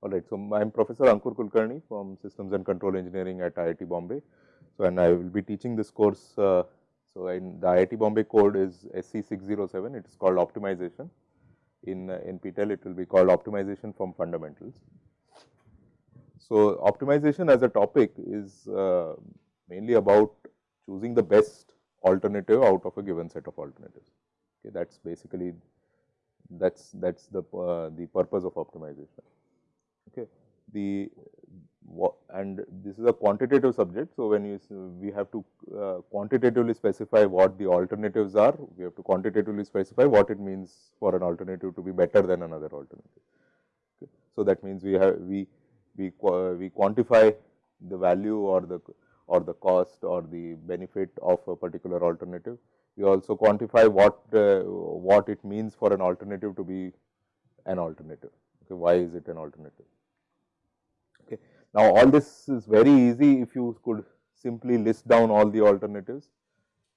All right. So, I am Professor Ankur Kulkarni from Systems and Control Engineering at IIT Bombay. So, and I will be teaching this course. Uh, so, in the IIT Bombay code is SC607, it is called optimization. In uh, NPTEL, it will be called optimization from fundamentals. So, optimization as a topic is uh, mainly about choosing the best alternative out of a given set of alternatives. Okay, that is basically that is that is the uh, the purpose of optimization. Okay. The and this is a quantitative subject. So, when you we have to uh, quantitatively specify what the alternatives are, we have to quantitatively specify what it means for an alternative to be better than another alternative. Okay. So, that means we have we we we quantify the value or the or the cost or the benefit of a particular alternative. We also quantify what uh, what it means for an alternative to be an alternative. Okay. Why is it an alternative? Now, all this is very easy if you could simply list down all the alternatives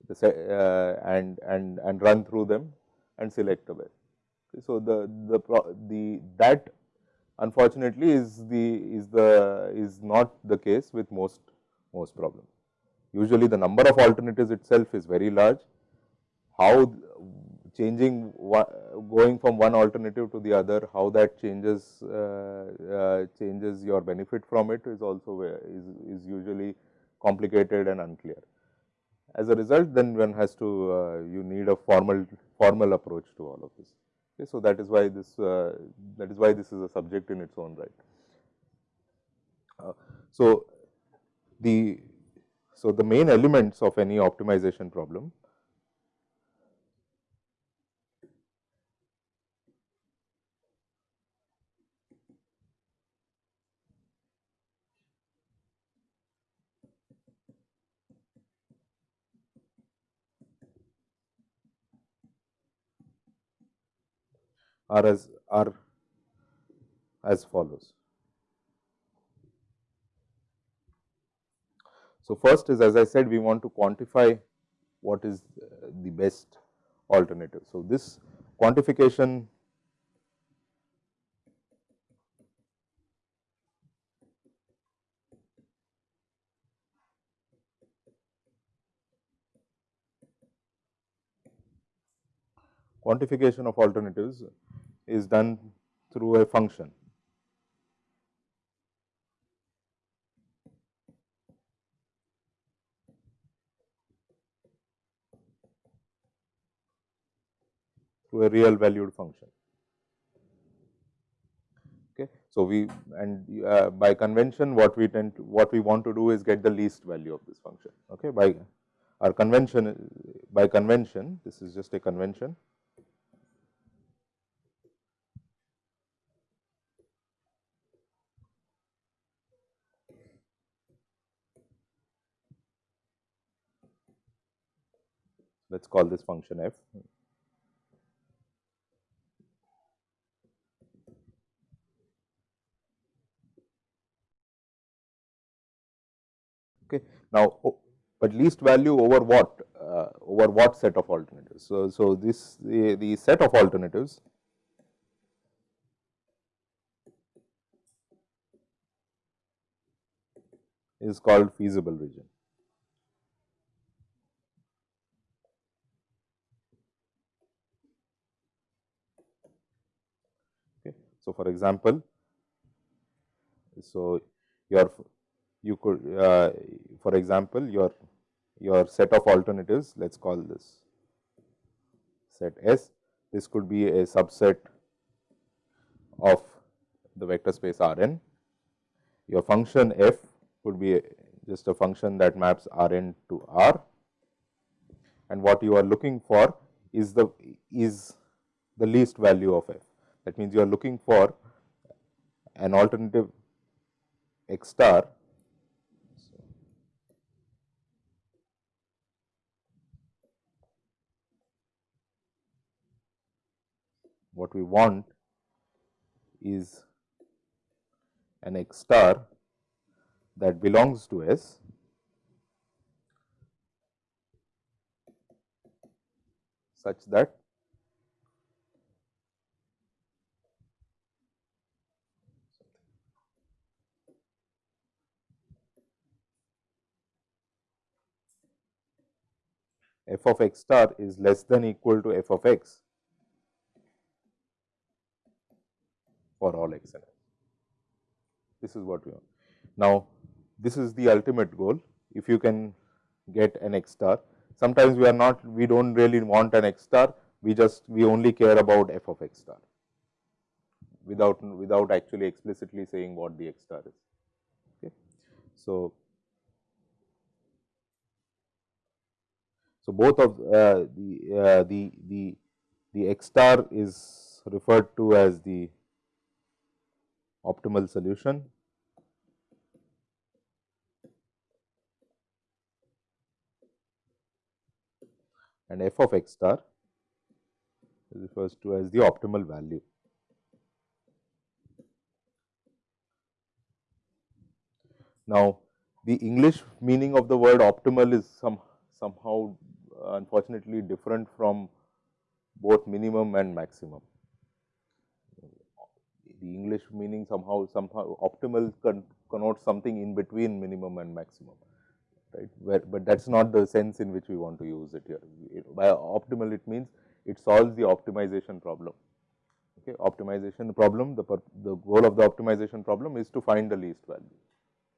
uh, and, and, and run through them and select a best. So, the, the, the that unfortunately is the is the is not the case with most most problems. Usually the number of alternatives itself is very large. How changing going from one alternative to the other, how that changes uh, uh, changes your benefit from it is also is, is usually complicated and unclear. As a result, then one has to uh, you need a formal formal approach to all of this. Okay, so that is why this that is why this is a subject in its own right. so the so the main elements of any optimization problem are as are as follows. So, first is as I said we want to quantify what is the best alternative. So, this quantification quantification of alternatives is done through a function. through a real valued function. Okay. So, we and uh, by convention what we tend to what we want to do is get the least value of this function. Okay. By our convention by convention this is just a convention let us call this function f. Okay. Now, but least value over what uh, over what set of alternatives. So, so this the, the set of alternatives is called feasible region. So, for example, so your you could uh, for example, your your set of alternatives let us call this set S. This could be a subset of the vector space R n. Your function f could be a, just a function that maps R n to R and what you are looking for is the is the least value of f. That means, you are looking for an alternative x star. What we want is an x star that belongs to S. Such that f of x star is less than equal to f of x for all x and This is what we want. Now, this is the ultimate goal. If you can get an x star, sometimes we are not, we do not really want an x star, we just, we only care about f of x star without, without actually explicitly saying what the x star is. Okay. So, So, both of uh, the, uh, the, the, the x star is referred to as the optimal solution and f of x star is refers to as the optimal value. Now, the English meaning of the word optimal is some somehow unfortunately different from both minimum and maximum. The English meaning somehow somehow optimal con connotes something in between minimum and maximum, right. Where, but that is not the sense in which we want to use it here. By optimal, it means it solves the optimization problem. Okay. Optimization problem, the, the goal of the optimization problem is to find the least value,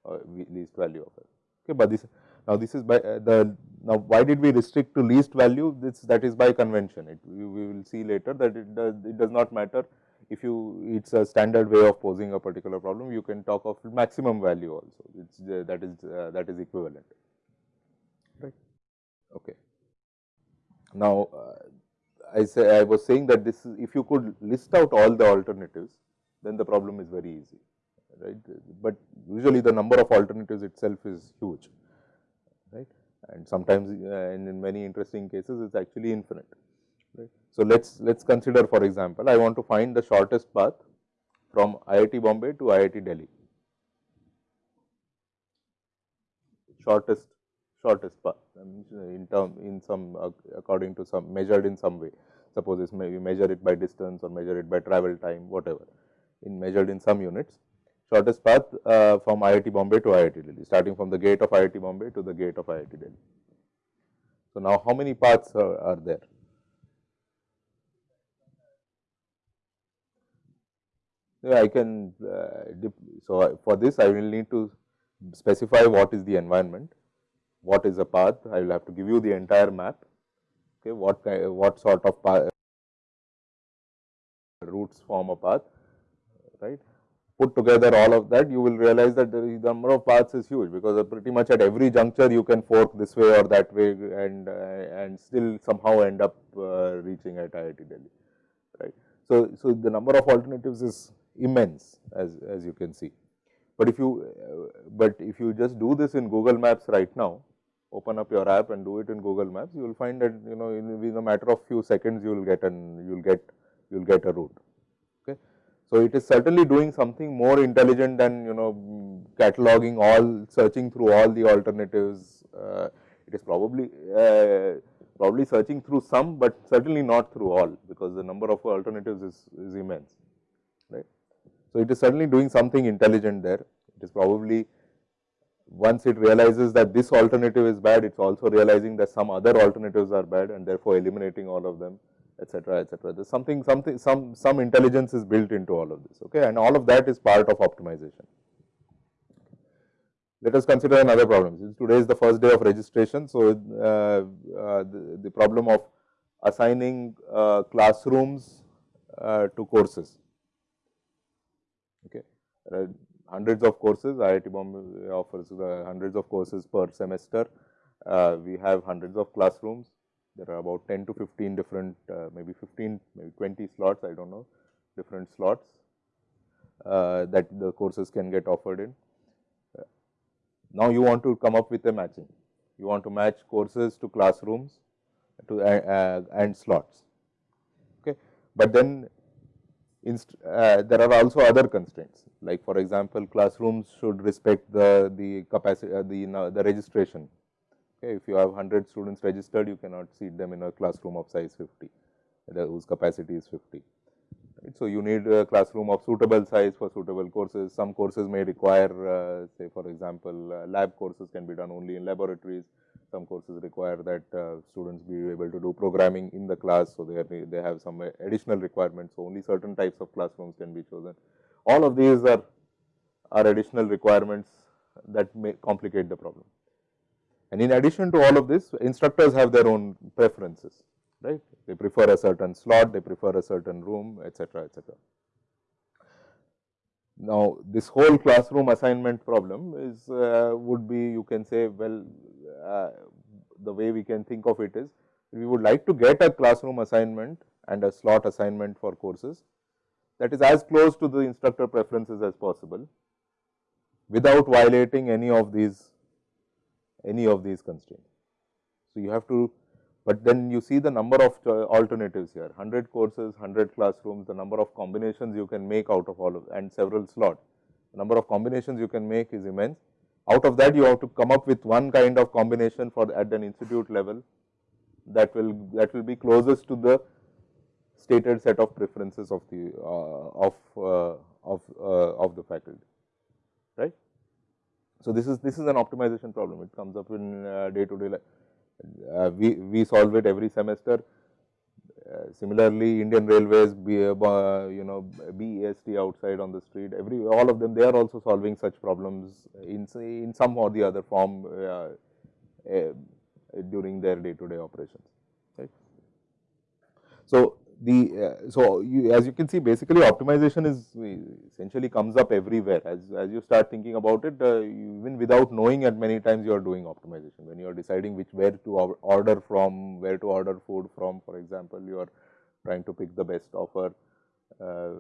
uh, least value of it. Okay. But this now, this is by uh, the now why did we restrict to least value? This that is by convention. It we, we will see later that it does it does not matter. If you it is a standard way of posing a particular problem you can talk of maximum value also. It's uh, that is uh, that is equivalent. Right. Okay. Now uh, I say I was saying that this is if you could list out all the alternatives then the problem is very easy right? But usually the number of alternatives itself is huge and sometimes uh, in, many interesting cases it is actually infinite. Right. So, let us let us consider for example, I want to find the shortest path from IIT Bombay to IIT Delhi, shortest shortest path in term in some according to some measured in some way. Suppose it may measure it by distance or measure it by travel time whatever in measured in some units shortest path uh, from IIT Bombay to IIT Delhi, starting from the gate of IIT Bombay to the gate of IIT Delhi. So, now how many paths are, are there? Yeah, I can, uh, so for this I will need to specify what is the environment, what is a path, I will have to give you the entire map, okay, what what sort of path, routes form a path, right put together all of that, you will realize that the number of paths is huge, because pretty much at every juncture you can fork this way or that way and uh, and still somehow end up uh, reaching at IIT Delhi, right. So, so the number of alternatives is immense as, as you can see. But if you, uh, but if you just do this in Google Maps right now, open up your app and do it in Google Maps, you will find that you know in, in a matter of few seconds you will get an you will get you will get a route. So, it is certainly doing something more intelligent than you know cataloging all searching through all the alternatives. Uh, it is probably uh, probably searching through some, but certainly not through all because the number of alternatives is, is immense right. So, it is certainly doing something intelligent there. It is probably once it realizes that this alternative is bad, it is also realizing that some other alternatives are bad and therefore eliminating all of them etc., etc. There's something, something, some, some intelligence is built into all of this, okay, and all of that is part of optimization. Let us consider another problem. Since today is the first day of registration, so uh, uh, the, the, problem of assigning uh, classrooms uh, to courses. Okay, hundreds of courses. IIT Bombay offers uh, hundreds of courses per semester. Uh, we have hundreds of classrooms there are about 10 to 15 different, uh, maybe 15, maybe 20 slots, I do not know, different slots uh, that the courses can get offered in. Uh, now, you want to come up with a matching. You want to match courses to classrooms to uh, uh, and slots. Okay. But then uh, there are also other constraints like for example, classrooms should respect the, the capacity, uh, the, uh, the registration. Okay. If you have 100 students registered, you cannot seat them in a classroom of size 50, whose capacity is 50. Right. So, you need a classroom of suitable size for suitable courses. Some courses may require, uh, say for example, uh, lab courses can be done only in laboratories. Some courses require that uh, students be able to do programming in the class. So, they, are, they have some additional requirements. So, only certain types of classrooms can be chosen. All of these are, are additional requirements that may complicate the problem. And in addition to all of this, instructors have their own preferences, right. They prefer a certain slot, they prefer a certain room, etc., etc. Now, this whole classroom assignment problem is uh, would be you can say well uh, the way we can think of it is we would like to get a classroom assignment and a slot assignment for courses that is as close to the instructor preferences as possible without violating any of these any of these constraints. So, you have to but then you see the number of uh, alternatives here 100 courses, 100 classrooms, the number of combinations you can make out of all of and several slots. The number of combinations you can make is immense. Out of that you have to come up with one kind of combination for at an institute level that will that will be closest to the stated set of preferences of the uh, of uh, of the faculty right. So, this is this is an optimization problem it comes up in uh, day to day life uh, we, we solve it every semester. Uh, similarly, Indian Railways, be, uh, you know, BEST outside on the street, every all of them, they are also solving such problems in in some or the other form uh, uh, during their day to day operations. Right. So, the uh, so you, as you can see basically optimization is essentially comes up everywhere. As as you start thinking about it uh, even without knowing at many times you are doing optimization. When you are deciding which where to order from where to order food from for example you are trying to pick the best offer uh,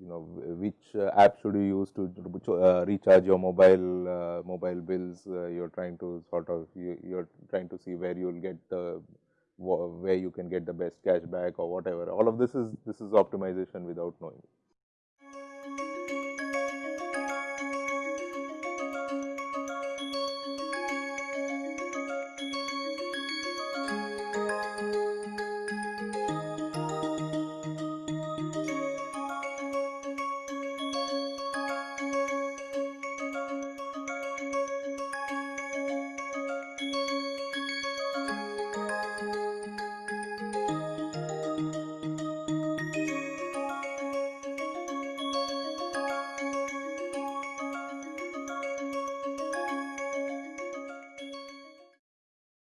you know which uh, app should you use to uh, recharge your mobile uh, mobile bills you are trying to sort of you, you are trying to see where you will get the where you can get the best cashback or whatever. All of this is this is optimization without knowing.